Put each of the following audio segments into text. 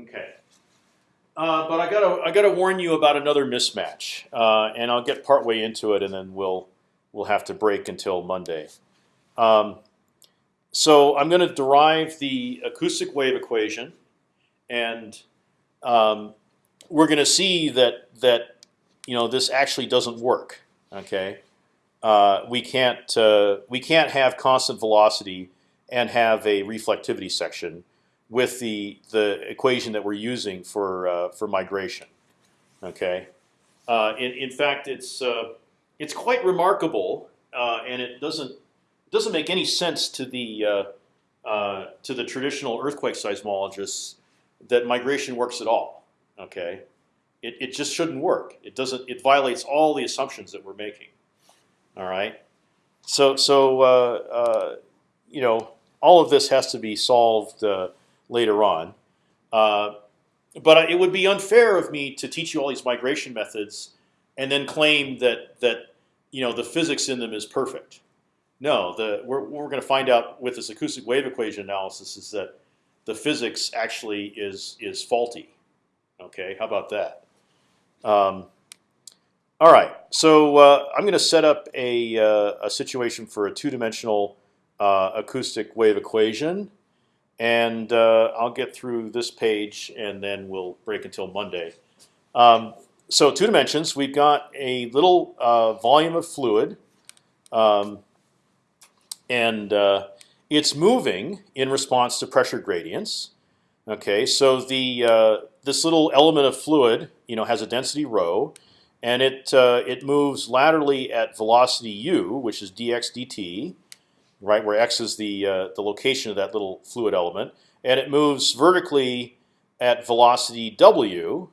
Okay. Uh, but I gotta I gotta warn you about another mismatch, uh, and I'll get partway into it, and then we'll we'll have to break until Monday. Um, so I'm going to derive the acoustic wave equation, and um, we're going to see that that you know this actually doesn't work. Okay, uh, we can't uh, we can't have constant velocity and have a reflectivity section with the the equation that we're using for uh, for migration. Okay, uh, in in fact, it's uh, it's quite remarkable, uh, and it doesn't doesn't make any sense to the uh, uh, to the traditional earthquake seismologists that migration works at all. Okay, it it just shouldn't work. It doesn't. It violates all the assumptions that we're making. All right. So so you know all of this has to be solved later on. Uh, but it would be unfair of me to teach you all these migration methods and then claim that that you know the physics in them is perfect. No, the we're, we're going to find out with this acoustic wave equation analysis is that the physics actually is is faulty. Okay, how about that? Um, all right, so uh, I'm going to set up a, uh, a situation for a two-dimensional uh, acoustic wave equation, and uh, I'll get through this page, and then we'll break until Monday. Um, so two dimensions, we've got a little uh, volume of fluid. Um, and uh, it's moving in response to pressure gradients. Okay, so the uh, this little element of fluid, you know, has a density rho, and it uh, it moves laterally at velocity u, which is dx dt, right, where x is the uh, the location of that little fluid element, and it moves vertically at velocity w,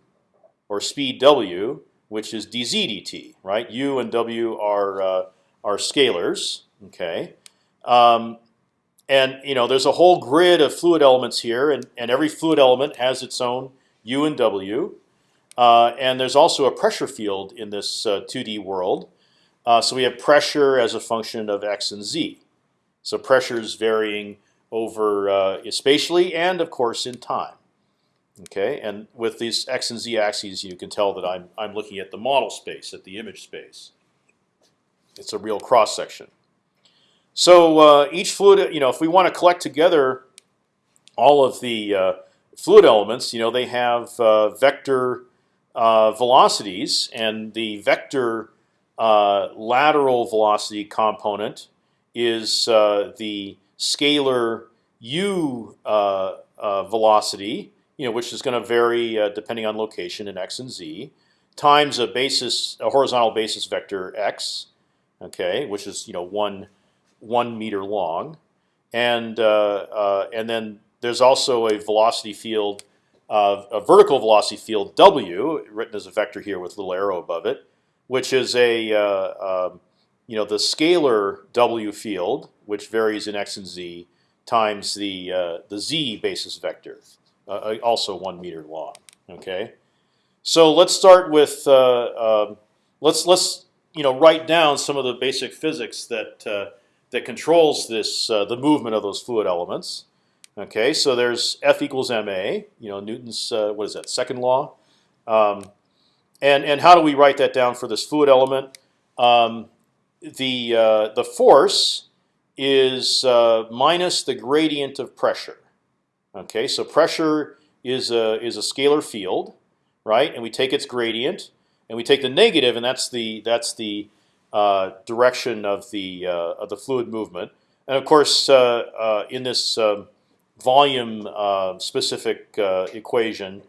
or speed w, which is dz dt, right? U and w are uh, are scalars. Okay, um, and you know, there's a whole grid of fluid elements here, and, and every fluid element has its own U and W. Uh, and there's also a pressure field in this uh, 2D world. Uh, so we have pressure as a function of x and z. So pressure is varying over uh, spatially and, of course, in time. Okay, and with these x and z axes, you can tell that I'm I'm looking at the model space, at the image space. It's a real cross section. So uh, each fluid, you know, if we want to collect together all of the uh, fluid elements, you know, they have uh, vector uh, velocities, and the vector uh, lateral velocity component is uh, the scalar u velocity, you know, which is going to vary depending on location in x and z, times a basis, a horizontal basis vector x, okay, which is you know one one meter long, and uh, uh, and then there's also a velocity field, uh, a vertical velocity field w, written as a vector here with a little arrow above it, which is a um, you know the scalar w field, which varies in x and z, times the uh, the z basis vector, uh, also one meter long. Okay, so let's start with uh, um, let's let's you know write down some of the basic physics that that controls this uh, the movement of those fluid elements. Okay, so there's F equals ma. You know Newton's uh, what is that second law? Um, and and how do we write that down for this fluid element? Um, the uh, the force is uh, minus the gradient of pressure. Okay, so pressure is a is a scalar field, right? And we take its gradient, and we take the negative, and that's the that's the uh, direction of the uh, of the fluid movement. And of course, uh, in this um, volume specific equation,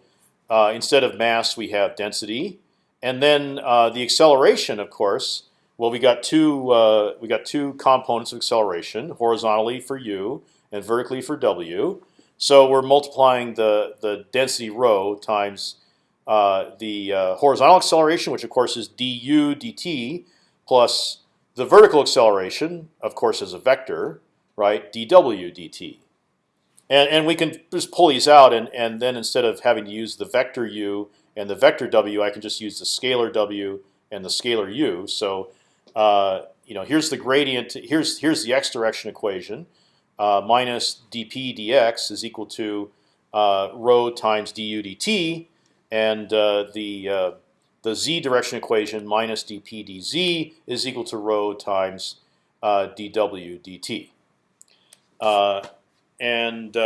instead of mass, we have density, and then the acceleration, of course. Well, we got two uh, we got two components of acceleration, horizontally for u and vertically for w. So we're multiplying the the density rho times uh, the uh, horizontal acceleration, which of course is du dt, plus the vertical acceleration, of course, is a vector, right? dw dt. And, and we can just pull these out, and, and then instead of having to use the vector u and the vector w, I can just use the scalar w and the scalar u. So uh, you know, here's the gradient. Here's here's the x direction equation. Uh, minus dp dx is equal to uh, rho times du dt, and uh, the uh, the z direction equation minus dp dz is equal to rho times dw dt. And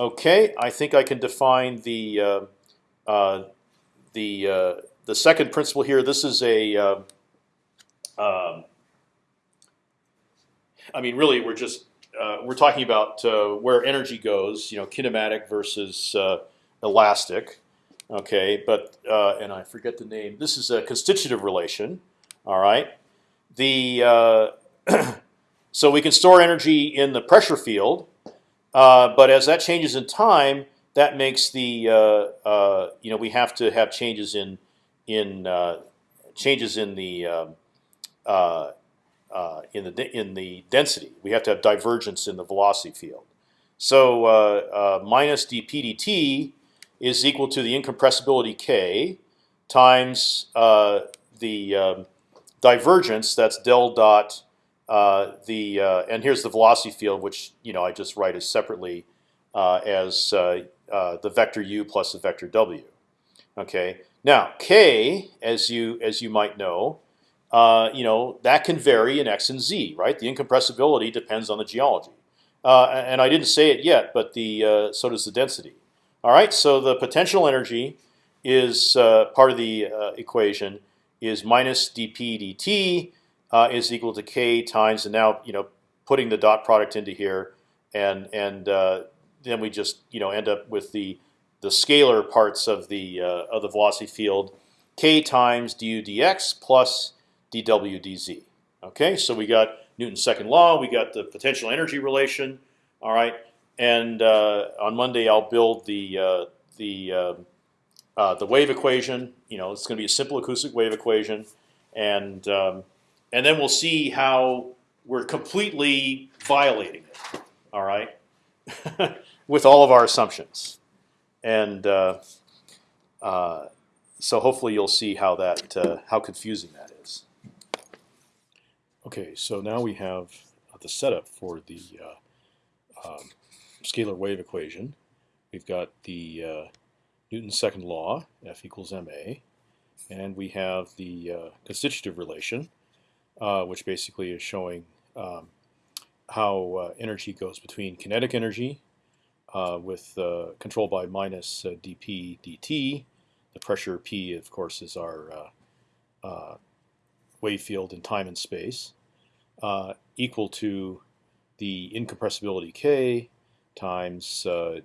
okay, I think I can define the the the second principle here. This is a um, I mean, really, we're just uh, we're talking about uh, where energy goes, you know, kinematic versus uh, elastic. Okay, but uh, and I forget the name. This is a constitutive relation. All right, the uh, so we can store energy in the pressure field, uh, but as that changes in time, that makes the you know we have to have changes in in changes in the um, uh, in the in the density. We have to have divergence in the velocity field. So uh, uh, minus dp dt is equal to the incompressibility k times uh, the um, divergence. That's del dot uh, the uh, and here's the velocity field, which you know I just write as separately as the vector u plus the vector w. Okay. Now k, as you as you might know, uh, you know that can vary in x and z, right? The incompressibility depends on the geology, uh, and I didn't say it yet, but the uh, so does the density. All right, so the potential energy is uh, part of the uh, equation is minus dp dt is equal to k times, and now you know putting the dot product into here, and and then we just you know end up with the the scalar parts of the of the velocity field, k times du dx plus dw dz. Okay, so we got Newton's second law. We got the potential energy relation. All right, and uh, on Monday I'll build the uh, the uh, uh the wave equation. You know, it's going to be a simple acoustic wave equation, and um, and then we'll see how we're completely violating it. All right, with all of our assumptions, and uh, uh, so hopefully you'll see how that how confusing that. Okay, so now we have the setup for the uh, um, scalar wave equation. We've got the uh, Newton's second law, F equals ma, and we have the uh, constitutive relation, uh, which basically is showing um, how uh, energy goes between kinetic energy uh, with controlled by minus dp dt. The pressure p, of course, is our wave field in time and space, uh, equal to the incompressibility k times uh,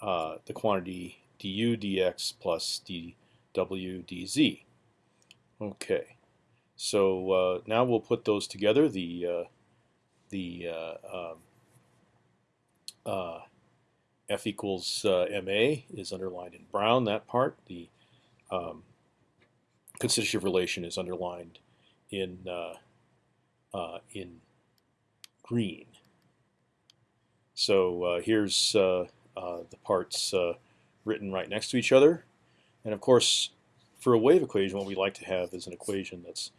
uh, the quantity du dx plus dw dz. Okay, so uh, now we'll put those together. The uh, the uh, um, f equals ma is underlined in brown. That part. The um, constitutive relation is underlined in uh, in green. So uh, here's uh, uh, the parts written right next to each other. And of course, for a wave equation, what we like to have is an equation that's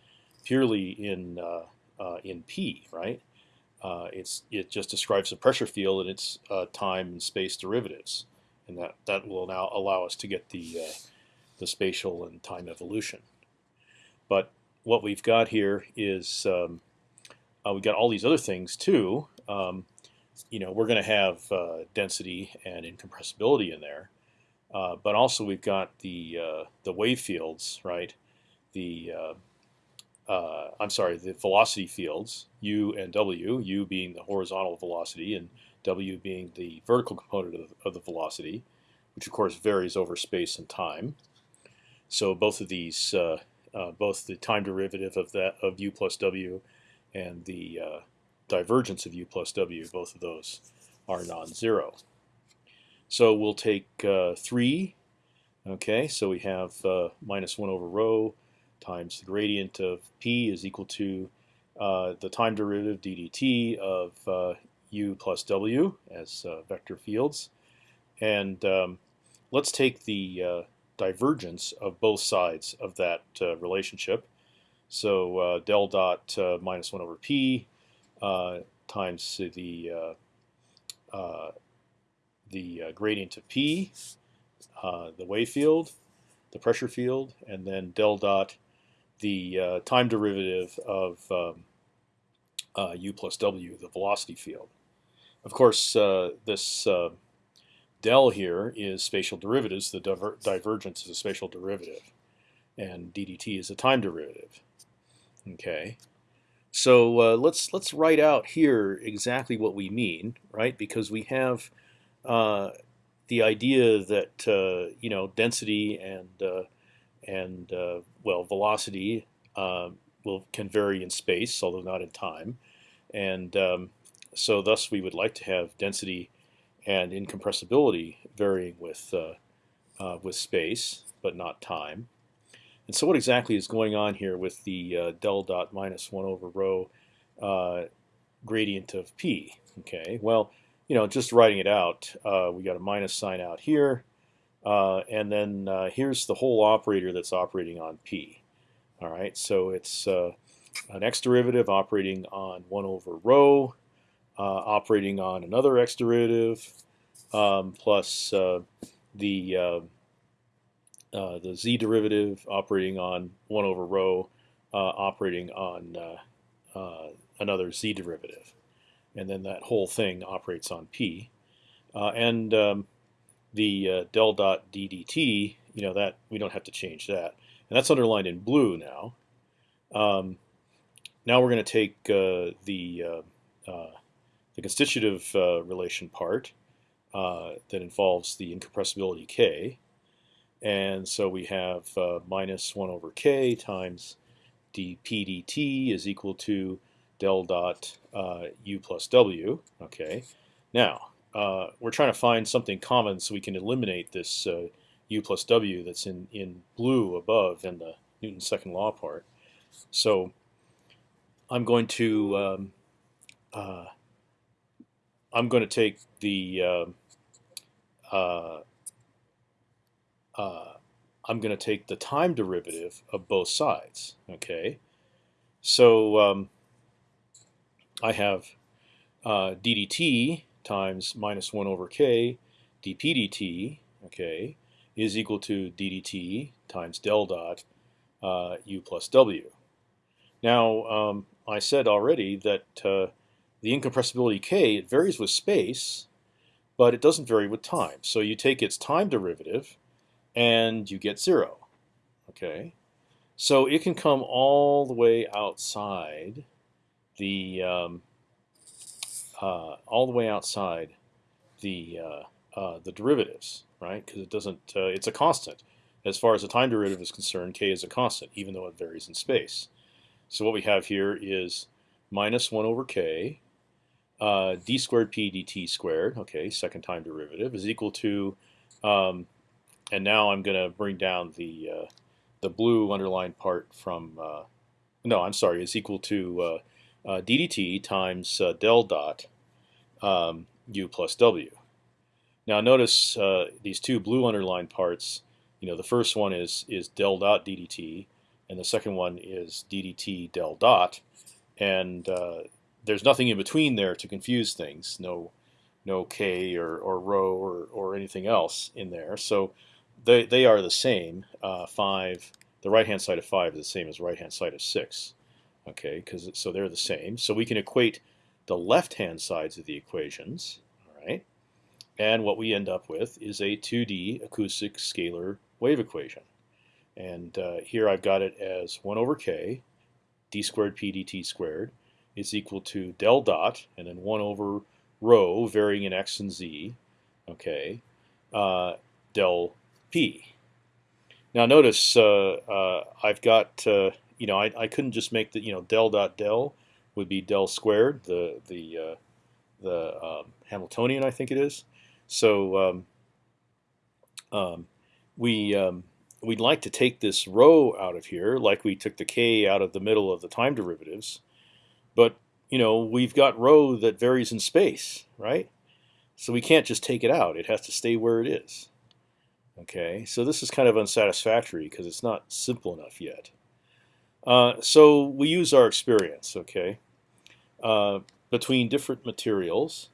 purely in in p, right? Uh, it's it just describes the pressure field and its uh, time and space derivatives, and that that will now allow us to get the uh, the spatial and time evolution. But what we've got here is um, uh, we got all these other things too. Um, you know, we're going to have uh, density and incompressibility in there, uh, but also we've got the uh, the wave fields, right? The uh, uh, I'm sorry, the velocity fields u and w. U being the horizontal velocity and w being the vertical component of the, of the velocity, which of course varies over space and time. So both of these, both the time derivative of that of u plus w and the uh, divergence of u plus w, both of those are non-zero. So we'll take uh, 3. Okay, so we have uh, minus 1 over rho times the gradient of p is equal to uh, the time derivative ddt of uh, u plus w as uh, vector fields. And um, let's take the divergence of both sides of that relationship. So uh, del dot uh, minus 1 over p uh, times the the uh, gradient of p, uh, the wave field, the pressure field, and then del dot the uh, time derivative of um, uh, u plus w, the velocity field. Of course, uh, this uh, del here is spatial derivatives. The diver divergence is a spatial derivative, and ddt is a time derivative. Okay, so uh, let's let's write out here exactly what we mean, right? Because we have uh, the idea that uh, you know density and uh, and uh, well velocity um, will can vary in space, although not in time, and um, so thus we would like to have density and incompressibility varying with uh, with space, but not time. And so what exactly is going on here with the uh, del dot minus 1 over rho uh, gradient of p? Okay, well, you know, just writing it out, uh, we got a minus sign out here, uh, and then uh, here's the whole operator that's operating on p. All right, so it's uh, an x derivative operating on 1 over rho, operating on another x derivative, um, plus the uh, the z derivative operating on 1 over rho uh, operating on uh, uh, another z derivative. And then that whole thing operates on p. and um, the del dot ddt, you know, that we don't have to change that. And that's underlined in blue now. Um, now we're going to take the the constitutive relation part that involves the incompressibility k, and so we have uh, minus 1 over k times dp dt is equal to del dot uh, u plus w. Okay. Now, uh, we're trying to find something common so we can eliminate this uh, u plus w that's in, in blue above in the Newton's second law part. So I'm going to um, uh, I'm going to take the um, uh, I'm going to take the time derivative of both sides. Okay, so um, I have uh, ddt times minus one over k dp dt. Okay, is equal to ddt times del dot uh, u plus w. Now um, I said already that uh, the incompressibility k it varies with space, but it doesn't vary with time. So you take its time derivative and you get zero. Okay, so it can come all the way outside the um, uh, all the way outside the uh, uh, the derivatives, right? Because it doesn't. Uh, it's a constant. As far as the time derivative is concerned, k is a constant, even though it varies in space. So what we have here is minus one over k uh, d squared p dt squared. Okay, second time derivative is equal to um, and now I'm going to bring down the uh, the blue underlined part from uh, no, I'm sorry, is equal to uh, uh ddt times uh, del dot um, u plus w. Now notice these two blue underlined parts. You know, the first one is is del dot ddt, and the second one is ddt del dot, and there's nothing in between there to confuse things. No, no k or or rho or or anything else in there. So they they are the same. Uh, five, the right hand side of five is the same as right hand side of six. Okay, because so they're the same. So we can equate the left hand sides of the equations. All right, and what we end up with is a 2D acoustic scalar wave equation. And uh, here I've got it as 1 over k d squared p dt squared is equal to del dot and then 1 over rho varying in x and z. Okay, uh, del p. Now notice uh, uh, I've got uh, you know I, I couldn't just make the you know del dot del would be del squared the the the um, Hamiltonian I think it is. So um, um, we um, we'd like to take this rho out of here like we took the k out of the middle of the time derivatives, but you know we've got rho that varies in space, right? So we can't just take it out; it has to stay where it is. Okay, so this is kind of unsatisfactory because it's not simple enough yet. Uh, so we use our experience, okay, uh, between different materials.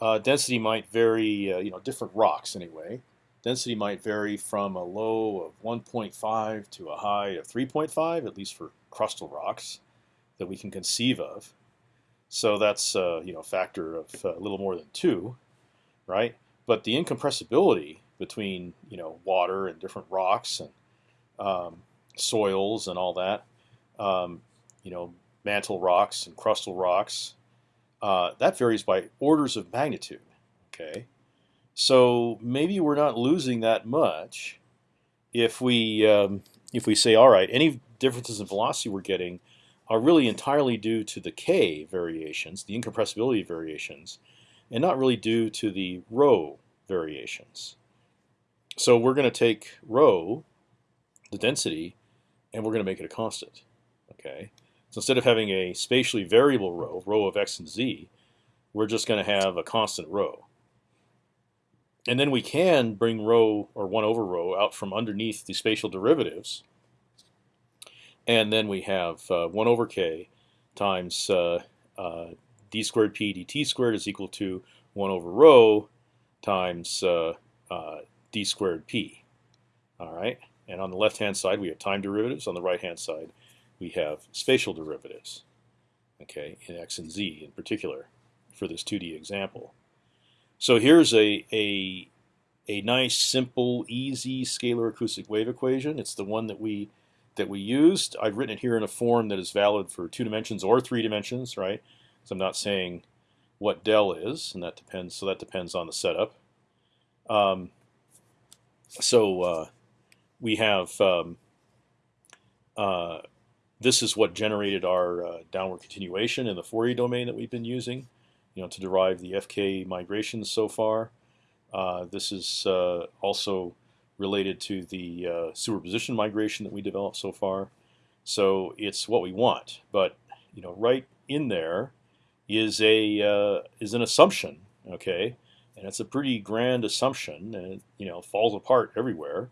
uh, density might vary. Uh, you know, different rocks anyway. Density might vary from a low of 1.5 to a high of 3.5, at least for crustal rocks that we can conceive of. So that's uh, you know a factor of uh, a little more than two, right? But the incompressibility between you know water and different rocks and um, soils and all that, um, you know mantle rocks and crustal rocks, uh, that varies by orders of magnitude. Okay, so maybe we're not losing that much if we um, if we say, all right, any differences in velocity we're getting are really entirely due to the k variations, the incompressibility variations, and not really due to the rho variations. So we're going to take rho, the density, and we're going to make it a constant. Okay. So instead of having a spatially variable rho, rho of x and z, we're just going to have a constant rho. And then we can bring rho or 1 over rho out from underneath the spatial derivatives. And then we have uh, 1 over k times uh, uh, d squared p dt squared is equal to 1 over rho times uh, uh, d squared p. All right. And on the left-hand side, we have time derivatives. On the right-hand side, we have spatial derivatives. Okay, in x and z in particular, for this 2D example. So here's a a a nice, simple, easy scalar acoustic wave equation. It's the one that we that we used. I've written it here in a form that is valid for two dimensions or three dimensions, right? So I'm not saying what del is, and that depends. So that depends on the setup. Um, so uh, we have um, uh, this is what generated our uh, downward continuation in the Fourier domain that we've been using, you know, to derive the FK migrations so far. Uh, this is uh, also related to the uh, superposition migration that we developed so far. So it's what we want, but you know, right in there is a is an assumption, okay, and it's a pretty grand assumption, and it, you know falls apart everywhere.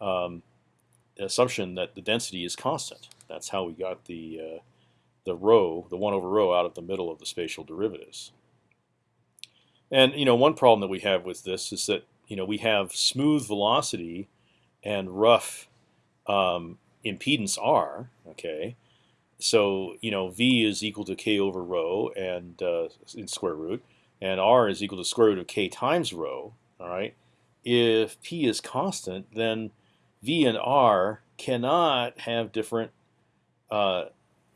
Um, assumption that the density is constant. That's how we got the uh, the rho, the one over rho, out of the middle of the spatial derivatives. And you know, one problem that we have with this is that you know we have smooth velocity and rough um, impedance r. Okay, so you know v is equal to k over rho and uh, in square root, and r is equal to square root of k times rho. All right, if p is constant, then v and r cannot have different uh,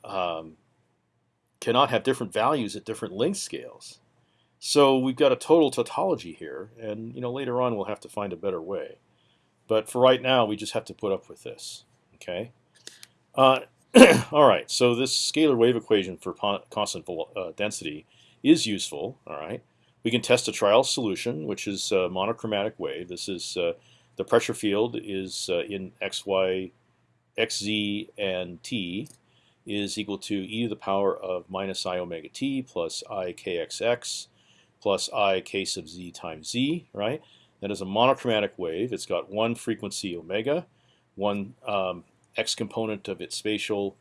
um, cannot have different values at different length scales. So we've got a total tautology here, and you know later on we'll have to find a better way. But for right now, we just have to put up with this. Okay. Uh, all right. So this scalar wave equation for constant uh, density is useful. All right. We can test a trial solution, which is a monochromatic wave. This is uh, the pressure field is uh, in x, y, x, z, and t is equal to e to the power of minus i omega t plus i kxx plus i k sub z times z, right? That is a monochromatic wave. It's got one frequency omega, one um, x component of its spatial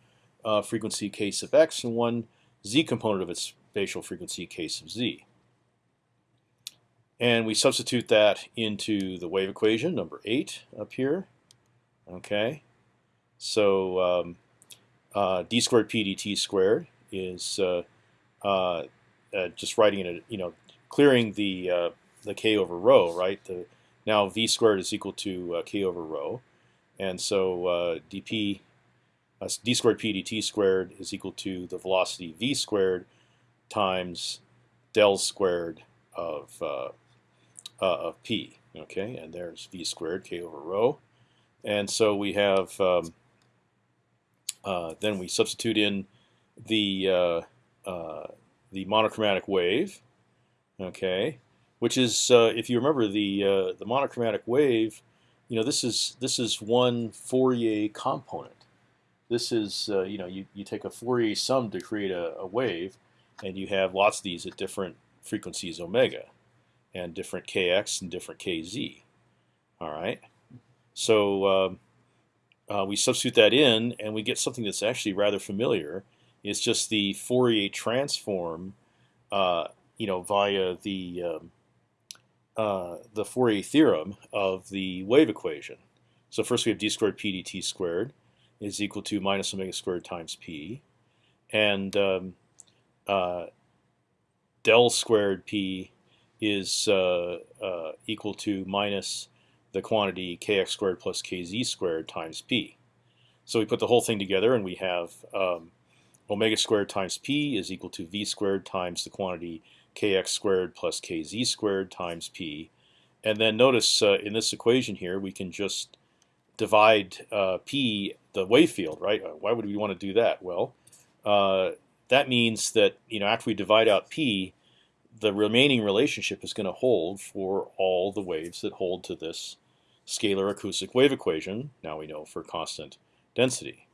uh, frequency k sub x, and one z component of its spatial frequency k sub z. And we substitute that into the wave equation, number 8 up here. Okay, so um, uh, d squared p dt squared is uh, uh, uh just writing it, you know, clearing the uh, the k over rho, right? The, now v squared is equal to uh, k over rho, and so dp d squared p dt squared is equal to the velocity v squared times del squared of uh, uh, of p. Okay, and there's v squared k over rho, and so we have um, then we substitute in the the monochromatic wave okay, which is uh, if you remember the uh, the monochromatic wave, you know this is this is one Fourier component. This is uh, you know you, you take a Fourier sum to create a, a, wave, and you have lots of these at different frequencies omega, and different kx and different kz. All right, so um, uh, we substitute that in, and we get something that's actually rather familiar. It's just the Fourier transform uh, you know, via the um, uh, the Fourier theorem of the wave equation. So first we have d squared p dt squared is equal to minus omega squared times p, and um, uh, del squared p is uh, uh, equal to minus the quantity kx squared plus kz squared times p. So we put the whole thing together, and we have um, omega squared times p is equal to v squared times the quantity kx squared plus kz squared times p. And then notice uh, in this equation here, we can just divide uh, p, the wave field, right? Why would we want to do that? Well, uh, that means that you know after we divide out p, the remaining relationship is going to hold for all the waves that hold to this scalar acoustic wave equation. Now we know for constant density.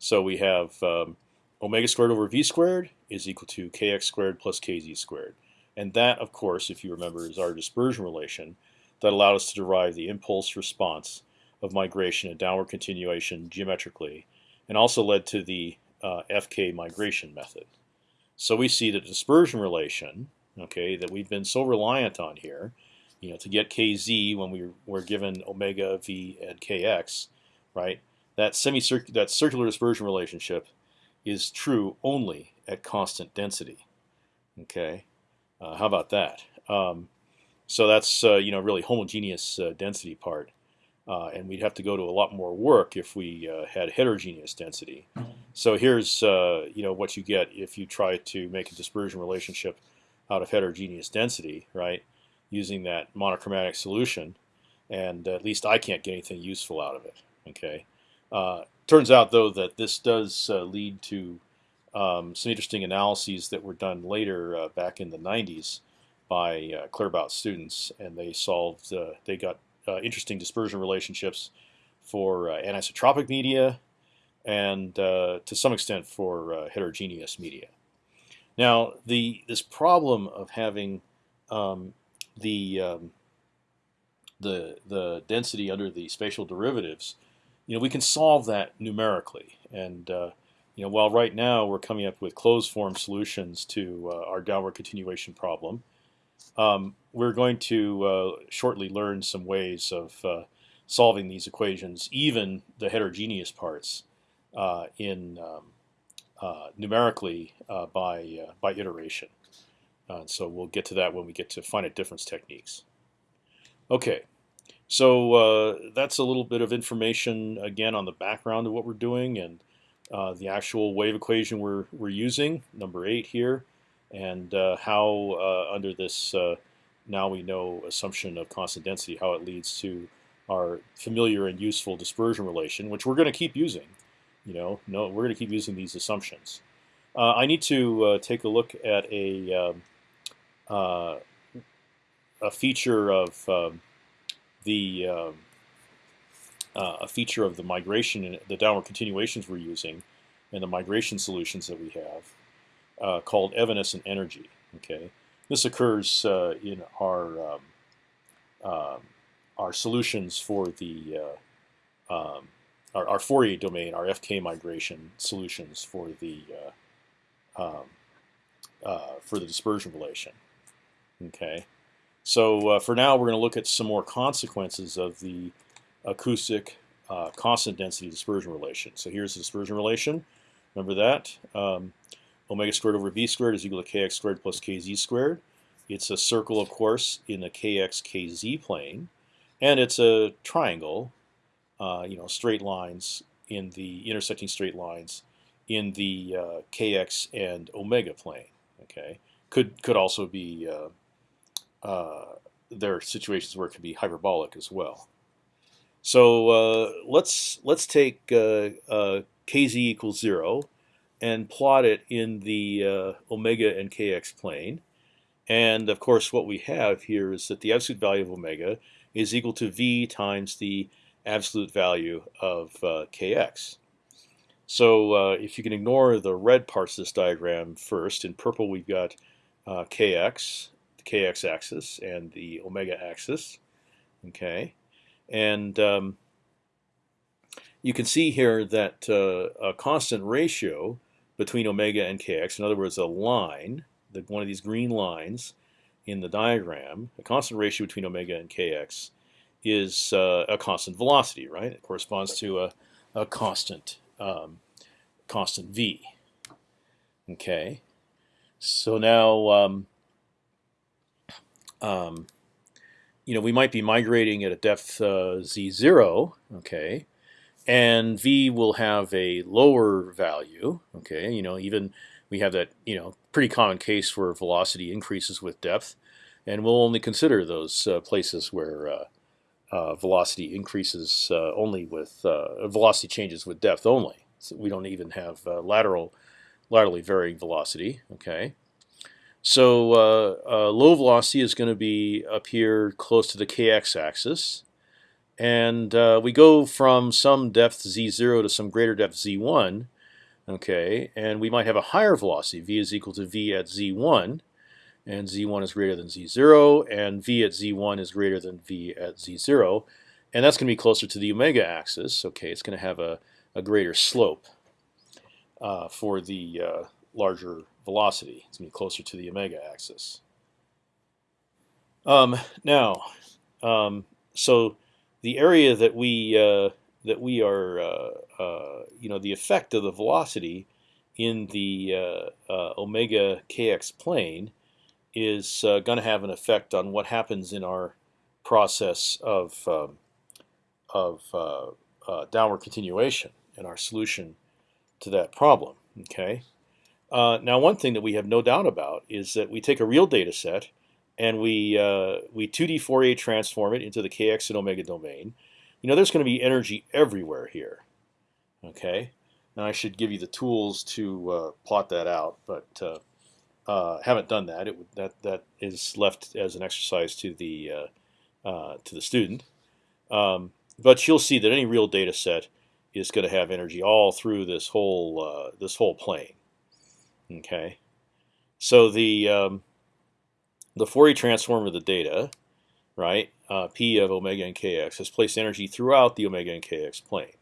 So we have um, omega squared over v squared is equal to kx squared plus kz squared. And that, of course, if you remember, is our dispersion relation that allowed us to derive the impulse response of migration and downward continuation geometrically, and also led to the uh, FK migration method. So we see the dispersion relation, okay, that we've been so reliant on here, you know, to get kz when we were given omega v and kx, right? That semicircular, that circular dispersion relationship is true only at constant density. Okay, uh, how about that? Um, so that's uh, you know really homogeneous uh, density part, uh, and we'd have to go to a lot more work if we uh, had heterogeneous density. So here's uh, you know what you get if you try to make a dispersion relationship out of heterogeneous density, right? Using that monochromatic solution, and at least I can't get anything useful out of it. Okay. Uh, turns out, though, that this does uh, lead to um, some interesting analyses that were done later uh, back in the 90s by uh, Claerbout students, and they solved, they got interesting dispersion relationships for anisotropic media and to some extent for heterogeneous media. Now, the this problem of having um, the um, the the density under the spatial derivatives you know, we can solve that numerically. And uh, you know, while right now we're coming up with closed form solutions to uh, our downward continuation problem, um, we're going to uh, shortly learn some ways of uh, solving these equations, even the heterogeneous parts, uh, in um, uh, numerically by by iteration. And so we'll get to that when we get to finite difference techniques. Okay. So uh, that's a little bit of information again on the background of what we're doing and uh, the actual wave equation we're we're using, number eight here, and uh, how uh, under this uh, now we know assumption of constant density how it leads to our familiar and useful dispersion relation, which we're going to keep using. You know, no, we're going to keep using these assumptions. Uh, I need to take a look at a um, a feature of um, the um, uh, a feature of the migration the downward continuations we're using and the migration solutions that we have uh, called evanescent energy. Okay, this occurs uh, in our um, um our solutions for the uh, um, our, our, Fourier domain, our FK migration solutions for the uh, um, uh, for the dispersion relation. Okay. So for now, we're going to look at some more consequences of the acoustic uh, constant density dispersion relation. So here's the dispersion relation. Remember that. Um, omega squared over v squared is equal to kx squared plus kz squared. It's a circle, of course, in the kx kz plane, and it's a triangle. Uh, you know, straight lines in the intersecting straight lines in the uh, kx and omega plane. Okay, could could also be uh, uh, there are situations where it can be hyperbolic as well. So uh, let's let's take uh, kz equals zero and plot it in the uh, omega and kx plane. And of course, what we have here is that the absolute value of omega is equal to v times the absolute value of uh, kx. So if you can ignore the red parts of this diagram first, in purple we've got kx, the kx axis and the omega axis. Okay, and um, you can see here that uh, a constant ratio between omega and kx, in other words, a line the, one of these green lines in the diagram, a constant ratio between omega and kx, is uh, a constant velocity, right? It corresponds to a, a constant um, constant v. Okay, so now um, um, you know we might be migrating at a depth uh, z0, okay, and v will have a lower value, okay. You know even we have that you know pretty common case where velocity increases with depth, and we'll only consider those uh, places where uh, uh, velocity increases uh, only with uh, velocity changes with depth only. So we don't even have uh, lateral, laterally varying velocity. Okay, so low velocity is going to be up here close to the kx axis, and we go from some depth z0 to some greater depth z1. Okay, and we might have a higher velocity. v is equal to v at z1 and z1 is greater than z0, and v at z1 is greater than v at z0, and that's going to be closer to the omega axis. Okay, it's going to have a, a greater slope uh, for the uh, larger velocity. It's going to be closer to the omega axis. Um, now, um, so the area that we uh, that we are, uh, uh, you know, the effect of the velocity in the uh, omega kx plane is going to have an effect on what happens in our process of um, of downward continuation and our solution to that problem. Okay. Uh, now, one thing that we have no doubt about is that we take a real data set and we uh, we 2D Fourier transform it into the kx and omega domain. You know, there's going to be energy everywhere here. Okay. Now I should give you the tools to uh, plot that out, but uh, haven't done that. It that that is left as an exercise to the uh, uh, to the student. Um, but you'll see that any real data set is going to have energy all through this whole uh, this whole plane. Okay, so the um, the Fourier transform of the data, right? Uh, P of omega and kx has placed energy throughout the omega and kx plane.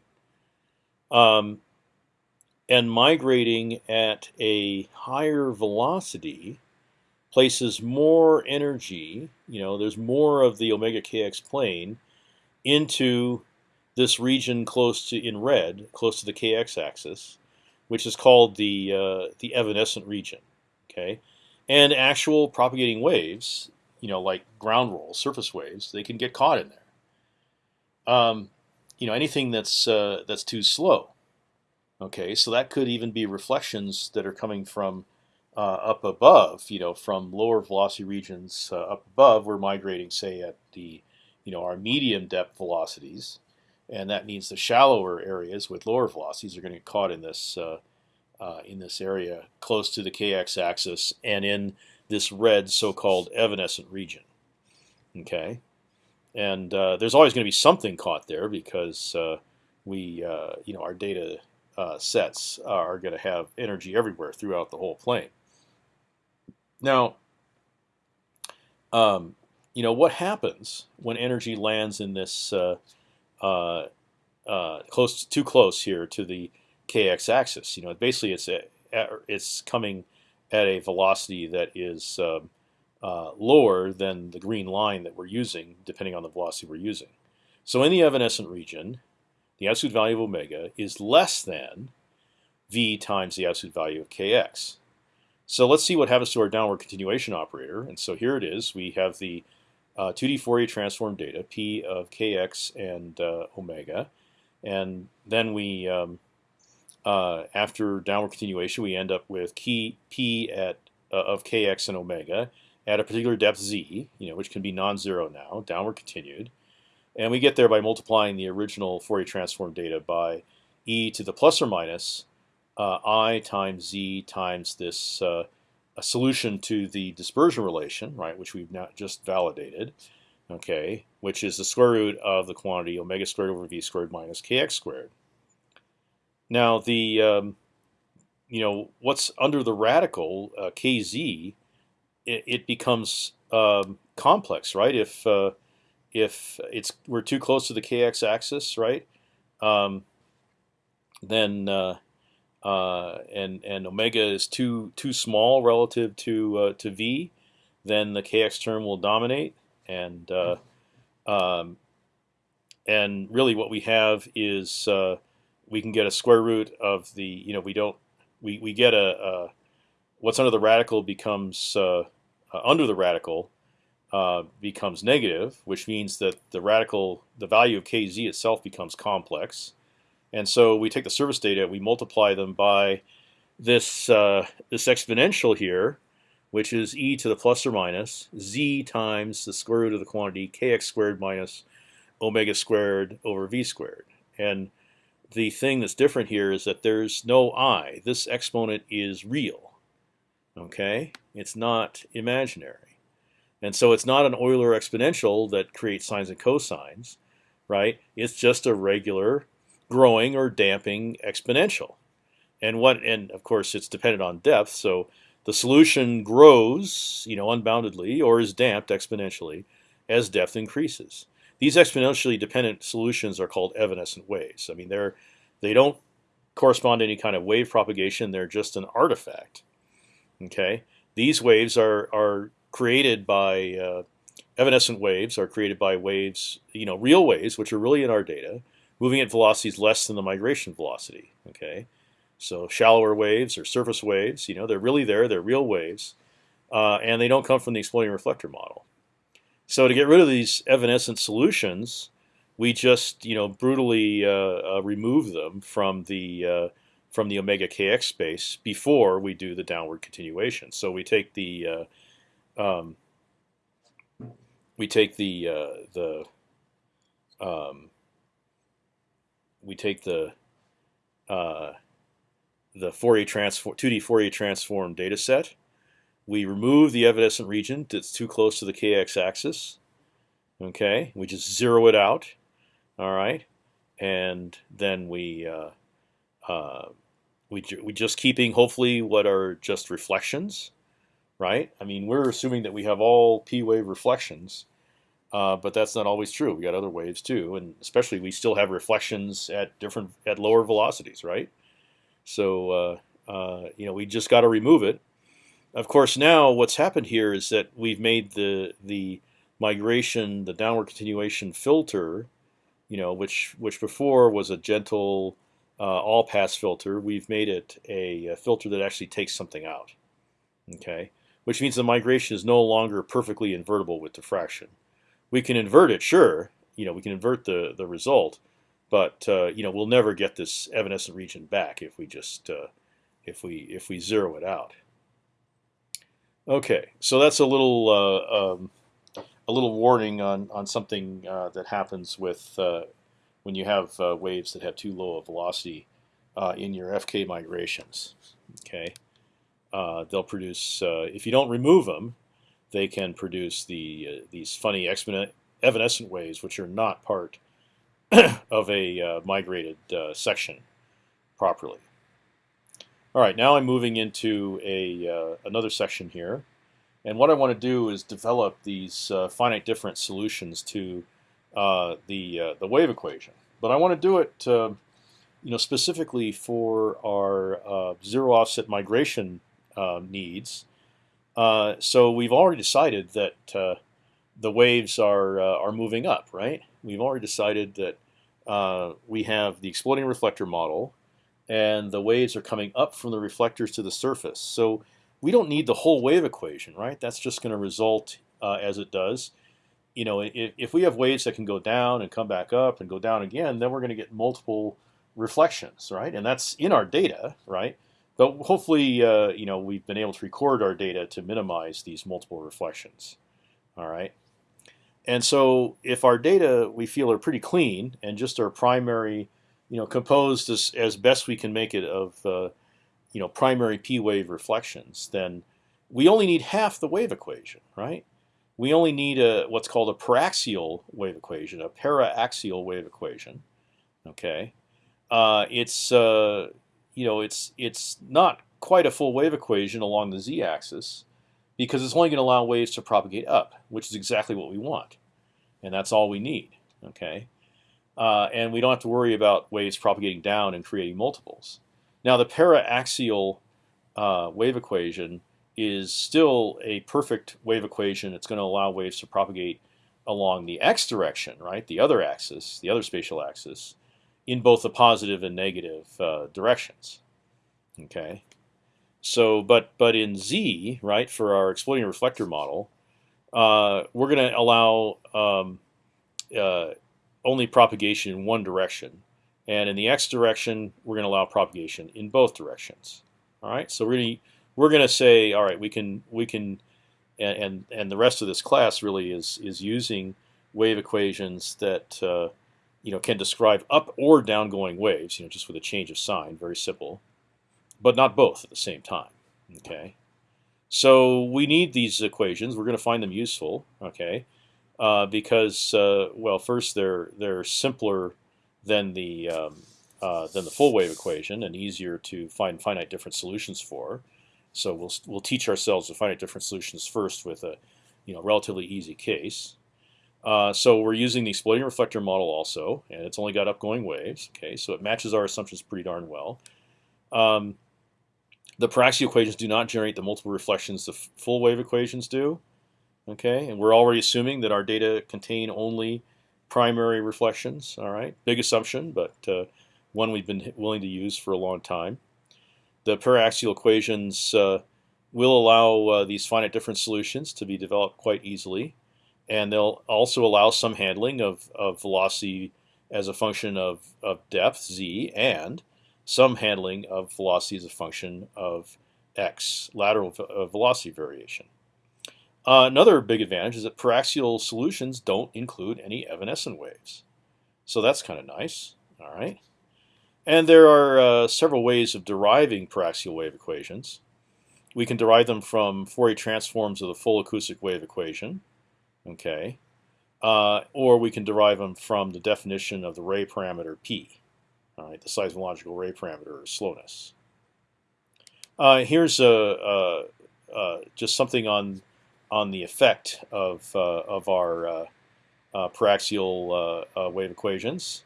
Um, and migrating at a higher velocity places more energy, you know, there's more of the omega kx plane into this region close to in red, close to the kx axis, which is called the uh, the evanescent region. Okay, and actual propagating waves, you know, like ground rolls, surface waves, they can get caught in there. Um, you know, anything that's uh, that's too slow Okay, so that could even be reflections that are coming from uh, up above, you know, from lower velocity regions uh, up above. We're migrating, say, at the, you know, our medium depth velocities, and that means the shallower areas with lower velocities are going to get caught in this uh, uh, in this area close to the kx axis and in this red so-called evanescent region. Okay, and uh, there's always going to be something caught there because uh, we, you know, our data uh, sets are going to have energy everywhere throughout the whole plane. Now, um, you know what happens when energy lands in this uh, uh, uh close too close here to the kx axis? You know, basically it's a, it's coming at a velocity that is um, uh, lower than the green line that we're using, depending on the velocity we're using. So in the evanescent region, the absolute value of omega is less than v times the absolute value of kx. So let's see what happens to our downward continuation operator. And so here it is. We have the uh, 2D Fourier transform data, p of kx and uh, omega. And then we, um, uh, after downward continuation, we end up with key p at uh, of kx and omega at a particular depth z, you know, which can be non-zero now, downward continued. And we get there by multiplying the original Fourier transform data by e to the plus or minus uh, i times z times this uh, a solution to the dispersion relation, right, which we've not just validated, okay, which is the square root of the quantity omega squared over v squared minus kx squared. Now the um, you know what's under the radical uh, kz, it, it becomes um, complex, right? If uh, if it's we're too close to the kx axis, right? Um, then uh, uh, and and omega is too too small relative to uh, to v, then the kx term will dominate, and uh, um, and really what we have is we can get a square root of the you know we don't we we get a, a what's under the radical becomes uh, uh, under the radical uh, becomes negative, which means that the radical, the value of kz itself becomes complex. And so we take the surface data, we multiply them by this uh, this exponential here, which is e to the plus or minus z times the square root of the quantity kx squared minus omega squared over v squared. And the thing that's different here is that there's no i. This exponent is real. Okay, it's not imaginary, and so it's not an Euler exponential that creates sines and cosines, right? It's just a regular growing or damping exponential. And what and of course it's dependent on depth, so the solution grows, you know, unboundedly or is damped exponentially as depth increases. These exponentially dependent solutions are called evanescent waves. I mean, they're they don't correspond to any kind of wave propagation. They're just an artifact. Okay, these waves are are created by uh, evanescent waves are created by waves, you know, real waves, which are really in our data, moving at velocities less than the migration velocity. Okay, so shallower waves or surface waves, you know, they're really there. They're real waves, uh, and they don't come from the exploding reflector model. So to get rid of these evanescent solutions, we just you know brutally uh, uh, remove them from the uh, from the omega kx space before we do the downward continuation. So we take the um, we take the uh, the um, we take the uh, the Fourier transform 2D Fourier transform data set. We remove the evanescent region that's too close to the kx axis. Okay, we just zero it out. All right, and then we uh, uh, we we just keeping hopefully what are just reflections, right? I mean, we're assuming that we have all p wave reflections, uh, but that's not always true. We got other waves too, and especially we still have reflections at different at lower velocities, right? So uh, uh, you know we just got to remove it. Of course, now what's happened here is that we've made the the migration, the downward continuation filter, you know, which which before was a gentle uh, all pass filter, we've made it a, a, filter that actually takes something out. Okay, which means the migration is no longer perfectly invertible with diffraction. We can invert it, sure. You know, we can invert the the result, but uh, you know we'll never get this evanescent region back if we just uh, if we if we zero it out. Okay, so that's a little uh, um, a little warning on on something uh, that happens with uh, when you have uh, waves that have too low a velocity in your FK migrations. Okay, they'll produce if you don't remove them, they can produce the these funny exponent evanescent waves, which are not part of a uh, migrated uh, section properly. All right, now I'm moving into a uh, another section here, and what I want to do is develop these uh, finite difference solutions to uh, the uh, the wave equation. But I want to do it, uh, you know, specifically for our uh, zero offset migration needs. so we've already decided that the waves are are moving up, right? We've already decided that we have the exploding reflector model, and the waves are coming up from the reflectors to the surface. So we don't need the whole wave equation, right? That's just going to result uh, as it does. You know, if, if we have waves that can go down and come back up and go down again, then we're going to get multiple reflections, right? And that's in our data, right? But hopefully, uh, you know, we've been able to record our data to minimize these multiple reflections. All right. And so, if our data we feel are pretty clean and just our primary, you know, composed as, as best we can make it of uh, you know primary p wave reflections, then we only need half the wave equation, right? We only need a what's called a paraxial wave equation, a paraaxial wave equation. Okay, uh, it's uh, you know it's it's not quite a full wave equation along the z-axis because it's only going to allow waves to propagate up, which is exactly what we want, and that's all we need. Okay, uh, and we don't have to worry about waves propagating down and creating multiples. Now the paraaxial uh, wave equation is still a perfect wave equation. It's going to allow waves to propagate along the x direction, right, the other axis, the other spatial axis, in both the positive and negative uh, directions. Okay, so but but in z, right, for our exploding reflector model, uh, we're going to allow um, uh, only propagation in one direction, and in the x direction, we're going to allow propagation in both directions. All right, so really, we're going to say, all right, we can we can, and, and the rest of this class really is is using wave equations that uh, you know can describe up or down going waves, you know, just with a change of sign, very simple, but not both at the same time. Okay, so we need these equations. We're going to find them useful. Okay, uh, because uh, well, first they're they're simpler than the um, uh, than the full wave equation and easier to find finite difference solutions for. So we'll we'll teach ourselves the finite difference solutions first with a you know relatively easy case. Uh, so we're using the exploding reflector model also, and it's only got upgoing waves. Okay, so it matches our assumptions pretty darn well. Um, the paraxial equations do not generate the multiple reflections the full wave equations do. Okay, and we're already assuming that our data contain only primary reflections. All right, big assumption, but uh, one we've been willing to use for a long time. The paraxial equations uh, will allow uh, these finite difference solutions to be developed quite easily, and they'll also allow some handling of, of velocity as a function of, of depth z and some handling of velocity as a function of x lateral uh, velocity variation. Uh, another big advantage is that paraxial solutions don't include any evanescent waves. So that's kind of nice. All right. And there are uh, several ways of deriving paraxial wave equations. We can derive them from Fourier transforms of the full acoustic wave equation. Okay. Uh, or we can derive them from the definition of the ray parameter p. All right, the seismological ray parameter or slowness. Uh, here's a, a, a, just something on on the effect of, uh, of our uh, uh, paraxial wave equations.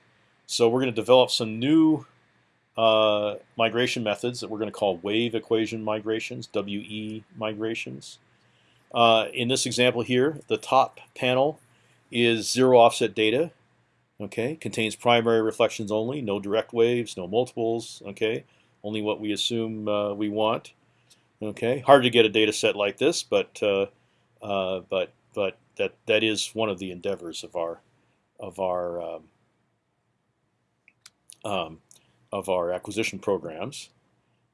So we're going to develop some new uh, migration methods that we're going to call wave equation migrations, WE migrations. Uh, in this example here, the top panel is zero offset data. Okay, contains primary reflections only, no direct waves, no multiples. Okay, only what we assume uh, we want. Okay, hard to get a data set like this, but uh, but but that that is one of the endeavors of our of our um, um, of our acquisition programs.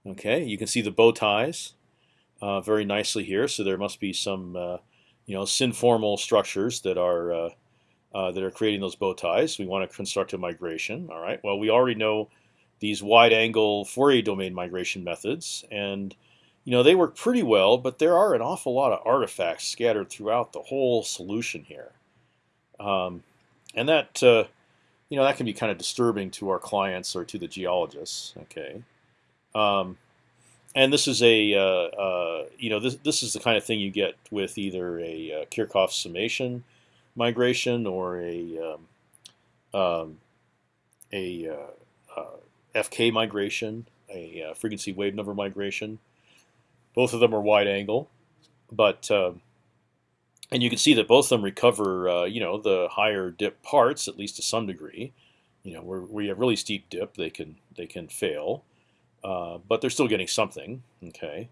Okay, you can see the bow ties uh, very nicely here. So there must be some uh, you know synformal structures that are uh, uh, that are creating those bow ties. We want to construct a migration. All right. Well, we already know these wide-angle Fourier domain migration methods, and you know, they work pretty well, but there are an awful lot of artifacts scattered throughout the whole solution here. Um, and that, uh, you know, that can be kind of disturbing to our clients or to the geologists. Okay. Um, and this is a, uh, uh, you know, this, this is the kind of thing you get with either a uh, Kirchhoff summation migration or a, um, um a uh, uh, FK migration, a frequency wave number migration. Both of them are wide angle, but uh, and you can see that both of them recover, uh, you know, the higher dip parts at least to some degree. You know, where we have really steep dip, they can they can fail, uh, but they're still getting something. Okay,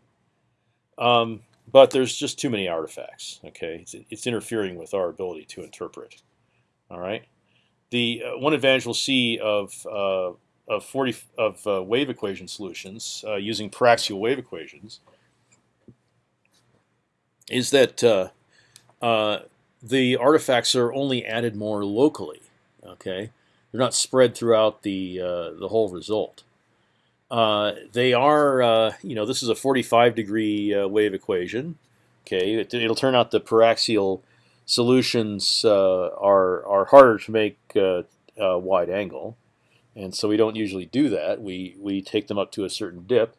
um, but there's just too many artifacts. Okay, it's, it's, interfering with our ability to interpret. All right, the uh, one advantage we'll see of uh, of 40 of uh, wave equation solutions uh, using paraxial wave equations is that uh, uh, the artifacts are only added more locally. Okay, they're not spread throughout the uh, the whole result. Uh, they are, uh, you know, this is a 45 degree uh, wave equation. Okay, it, will turn out the paraxial solutions are are harder to make wide angle, and so we don't usually do that. We we take them up to a certain dip,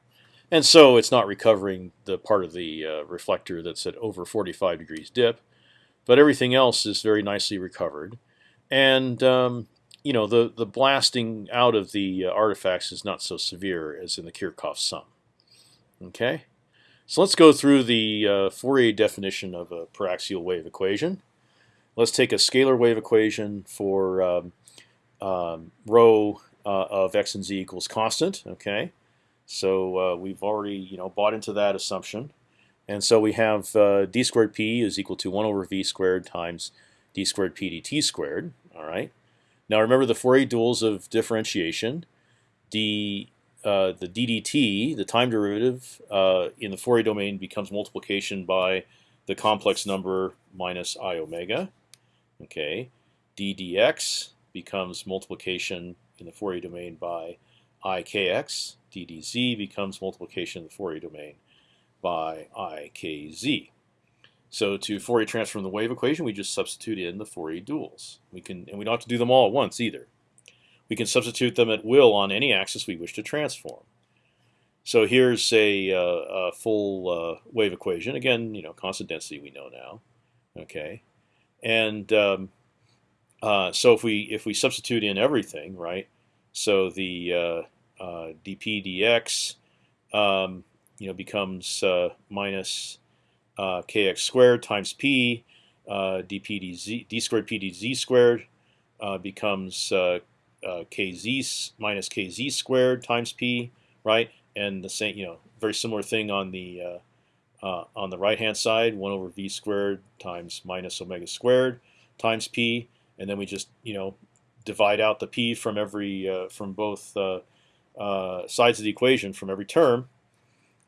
and so it's not recovering the part of the uh, reflector that's at over 45 degrees dip, but everything else is very nicely recovered. And um, you know the the blasting out of the uh, artifacts is not so severe as in the Kirchhoff sum. Okay, so let's go through the uh, Fourier definition of a paraxial wave equation. Let's take a scalar wave equation for um, um, rho uh, of x and z equals constant. Okay, so uh, we've already you know bought into that assumption, and so we have uh, d squared p is equal to one over v squared times d squared p dt squared. All right. Now remember the Fourier duals of differentiation. d uh, the ddt, the time derivative uh, in the Fourier domain becomes multiplication by the complex number minus i omega. Okay, d dx becomes multiplication in the Fourier domain by i kx. D dz becomes multiplication in the Fourier domain by ikz. So to Fourier transform the wave equation, we just substitute in the Fourier duals. We can, and we don't have to do them all at once either. We can substitute them at will on any axis we wish to transform. So here's a, uh, a full uh, wave equation. Again, you know, constant density we know now. Okay, and um, uh, so if we if we substitute in everything, right? So the uh, dp dx, um, you know, becomes uh, minus kx squared times p. dp dz, d squared p dz squared becomes uh, kz minus kz squared times p, right? And the same, you know, very similar thing on the uh, uh, on the right hand side, one over v squared times minus omega squared times p, and then we just you know divide out the p from every uh, from both uh, uh, sides of the equation from every term,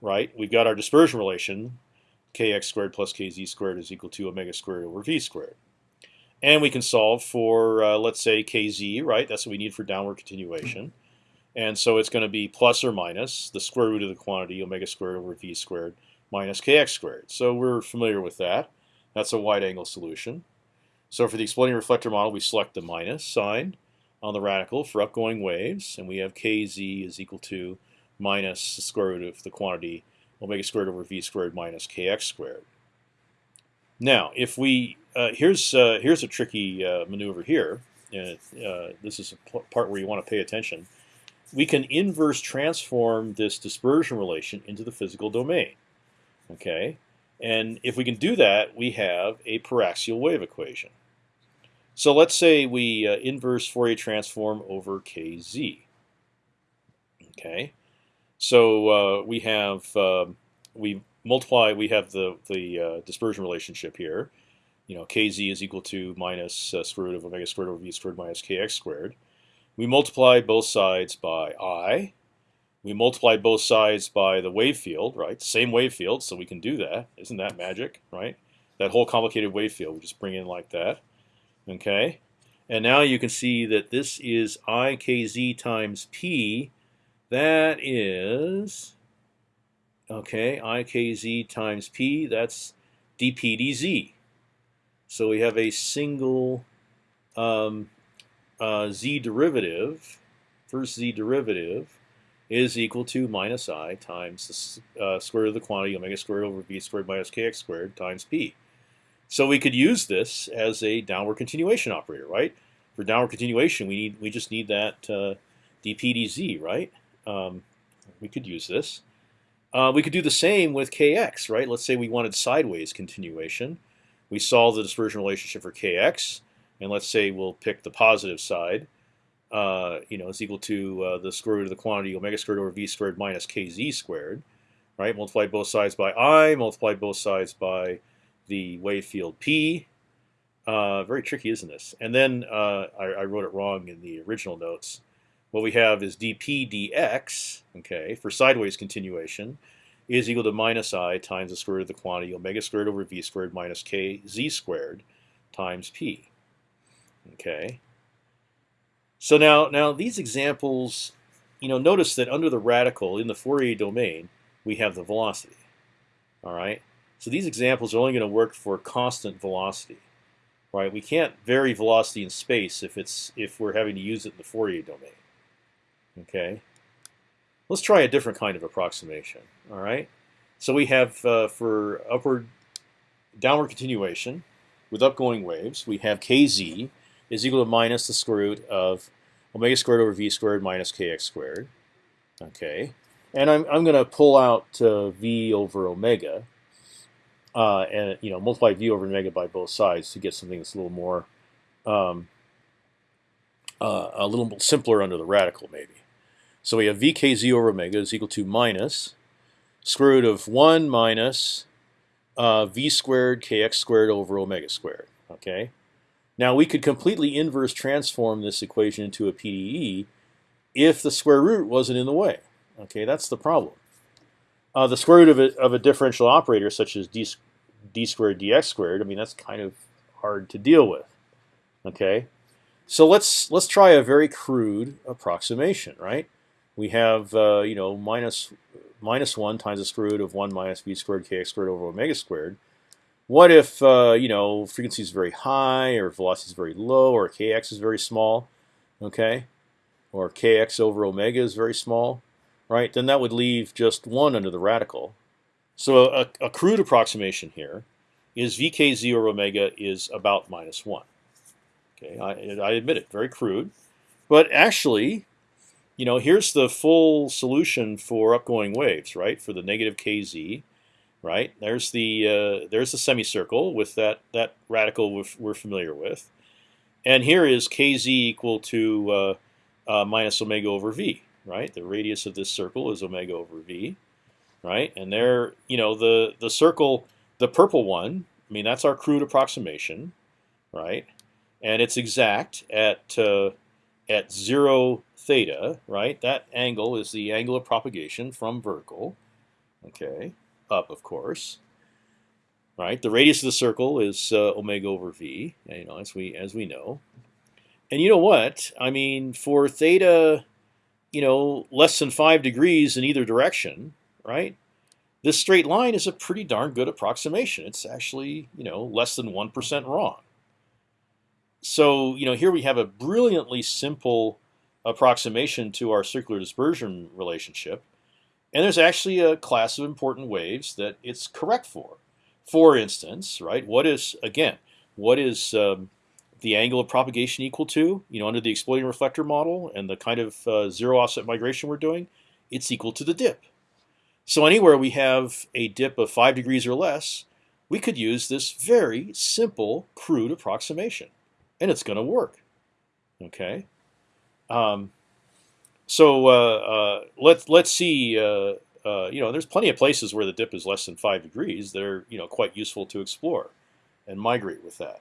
right? We've got our dispersion relation, kx squared plus kz squared is equal to omega squared over v squared. And we can solve for, uh, let's say, kz, right? That's what we need for downward continuation. And so it's going to be plus or minus the square root of the quantity, omega squared over v squared, minus kx squared. So we're familiar with that. That's a wide angle solution. So for the exploding reflector model, we select the minus sign on the radical for upgoing waves. And we have kz is equal to minus the square root of the quantity, omega squared over v squared minus kx squared. Now, if we uh, here's uh, here's a tricky uh, maneuver here, and uh, this is a part where you want to pay attention. We can inverse transform this dispersion relation into the physical domain. Okay, and if we can do that, we have a paraxial wave equation. So let's say we uh, inverse Fourier transform over kz. Okay, so uh, we have um, we multiply. We have the the dispersion relationship here you know, kz is equal to minus uh, square root of omega squared over v squared minus kx squared. We multiply both sides by i. We multiply both sides by the wave field, right? Same wave field, so we can do that. Isn't that magic, right? That whole complicated wave field, we just bring in like that. Okay, and now you can see that this is ikz times p. That is okay, i kz times p. That's dp dz. So we have a single um, uh, z derivative, first z derivative, is equal to minus i times the uh, square root of the quantity omega squared over v squared minus kx squared times p. So we could use this as a downward continuation operator, right? For downward continuation, we need we just need that uh, dp dz, right? Um, we could use this. Uh, we could do the same with kx, right? Let's say we wanted sideways continuation we solve the dispersion relationship for kx, and let's say we'll pick the positive side. Uh, you know, is equal to uh, the square root of the quantity omega squared over v squared minus kz squared, right? Multiply both sides by i, multiply both sides by the wave field p. Uh, very tricky, isn't this? And then uh, I, I, wrote it wrong in the original notes. What we have is dp dx, okay, for sideways continuation, is equal to minus i times the square root of the quantity omega squared over v squared minus k z squared times p. Okay. So now, now these examples, you know, notice that under the radical in the Fourier domain, we have the velocity. All right. So these examples are only going to work for constant velocity, right? We can't vary velocity in space if it's if we're having to use it in the Fourier domain. Okay. Let's try a different kind of approximation. All right. So we have uh, for upward, downward continuation with upgoing waves, we have kz is equal to minus the square root of omega squared over v squared minus kx squared. Okay, and I'm I'm going to pull out uh, v over omega, uh, and you know multiply v over omega by both sides to get something that's a little more, um, uh, a little simpler under the radical maybe. So we have vkz over omega is equal to minus square root of one minus uh, v squared kx squared over omega squared. Okay. Now we could completely inverse transform this equation into a PDE if the square root wasn't in the way. Okay, that's the problem. Uh, the square root of a, of a differential operator such as d, d squared dx squared, I mean that's kind of hard to deal with. Okay, so let's let's try a very crude approximation, right? We have uh, you know minus minus one times the square root of one minus v squared kx squared over omega squared. What if uh, you know frequency is very high, or velocity is very low, or kx is very small, okay, or kx over omega is very small, right? Then that would leave just one under the radical. So a, a crude approximation here is vk0 over omega is about minus one. Okay, I, I admit it, very crude, but actually, you know, here's the full solution for upgoing waves, right? For the negative kz right? There's the uh, there's the semicircle with that that radical we're, we're, familiar with, and here is kz equal to uh, uh, minus omega over v, right? The radius of this circle is omega over v, right? And there, you know, the the circle, the purple one. I mean, that's our crude approximation, right? And it's exact at uh, at zero theta, right? That angle is the angle of propagation from vertical. Okay, up, of course. Right, the radius of the circle is uh, omega over v, you know, as we as we know. And you know what? I mean, for theta, you know, less than five degrees in either direction, right? This straight line is a pretty darn good approximation. It's actually, you know, less than one percent wrong. So, you know, here we have a brilliantly simple approximation to our circular dispersion relationship and there's actually a class of important waves that it's correct for. For instance, right? What is again? What is um, the angle of propagation equal to? You know, under the exploding reflector model and the kind of uh, zero offset migration we're doing, it's equal to the dip. So anywhere we have a dip of five degrees or less, we could use this very simple, crude approximation, and it's going to work. Okay. Um, so uh, uh, let's let's see. Uh, uh, you know, there's plenty of places where the dip is less than five degrees. They're you know quite useful to explore and migrate with that.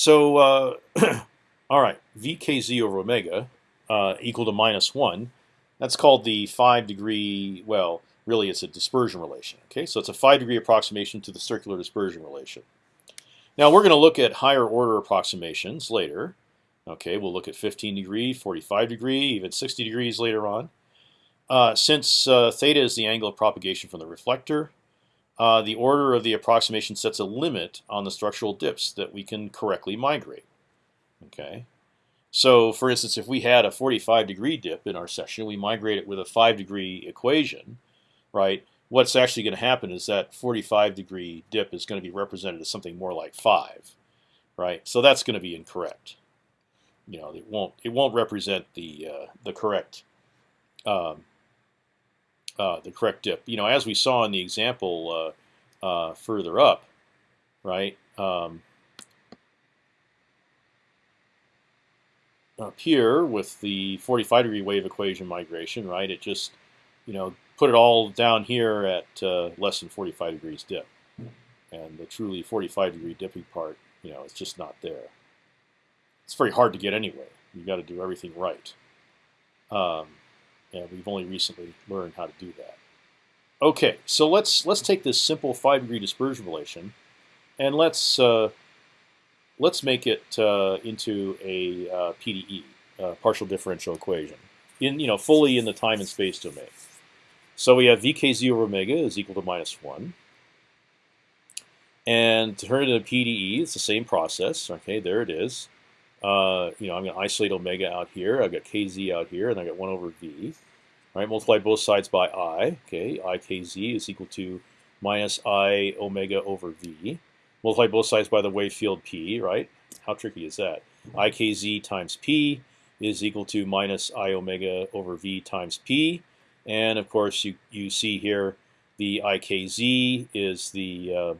So uh, all right, vkz over omega uh, equal to minus one. That's called the five degree. Well, really, it's a dispersion relation. Okay, so it's a five degree approximation to the circular dispersion relation. Now we're going to look at higher order approximations later. Okay, we'll look at 15 degree, 45 degree, even 60 degrees later on. Uh, since uh, theta is the angle of propagation from the reflector, uh, the order of the approximation sets a limit on the structural dips that we can correctly migrate. Okay, so for instance, if we had a 45 degree dip in our session, we migrate it with a 5 degree equation, right? What's actually going to happen is that 45 degree dip is going to be represented as something more like 5, right? So that's going to be incorrect you know, it won't it won't represent the uh, the correct um, uh, the correct dip. You know, as we saw in the example uh, uh further up, right? Um, up here with the 45 degree wave equation migration, right? It just, you know, put it all down here at uh, less than 45 degrees dip, and the truly 45 degree dipping part, you know, it's just not there it's very hard to get anyway. You've got to do everything right. Um, and we've only recently learned how to do that. Okay, so let's let's take this simple five degree dispersion relation, and let's uh, let's make it uh, into a uh, PDE, partial differential equation, in you know fully in the time and space domain. So we have vk0 over omega is equal to minus one. And to turn it into a PDE, it's the same process. Okay, there it is. Uh, you know, I'm going to isolate omega out here. I've got kz out here, and I've got 1 over v. Right, multiply both sides by i. Okay, i kz is equal to minus i omega over v. Multiply both sides by the wave field p. Right, how tricky is that? ikz times p is equal to minus i omega over v times p, and of course you you see here the ikz is the uh,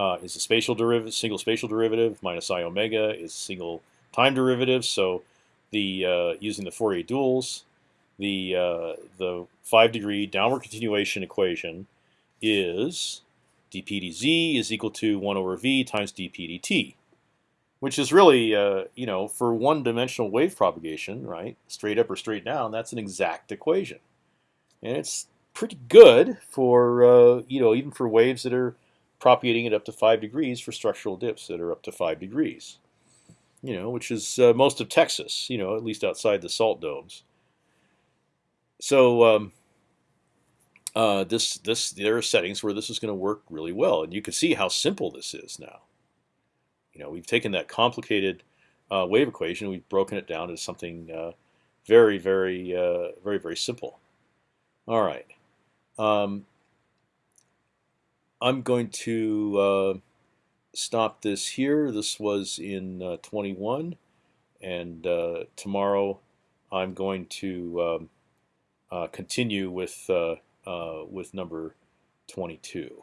uh, is the spatial derivative, single spatial derivative minus i omega is single time derivative. So the uh, using the Fourier duals, the uh, the five degree downward continuation equation is dp dz is equal to one over v times dp dt, which is really uh, you know for one dimensional wave propagation, right, straight up or straight down, that's an exact equation, and it's pretty good for uh, you know even for waves that are propagating it up to five degrees for structural dips that are up to five degrees. You know, which is uh, most of Texas. You know, at least outside the salt domes. So um, uh, this this there are settings where this is going to work really well, and you can see how simple this is now. You know, we've taken that complicated uh, wave equation, we've broken it down into something uh, very, very, uh, very, very simple. All right. Um, I'm going to uh, stop this here. This was in uh, 21, and uh, tomorrow I'm going to um, uh, continue with uh, uh, with number 22.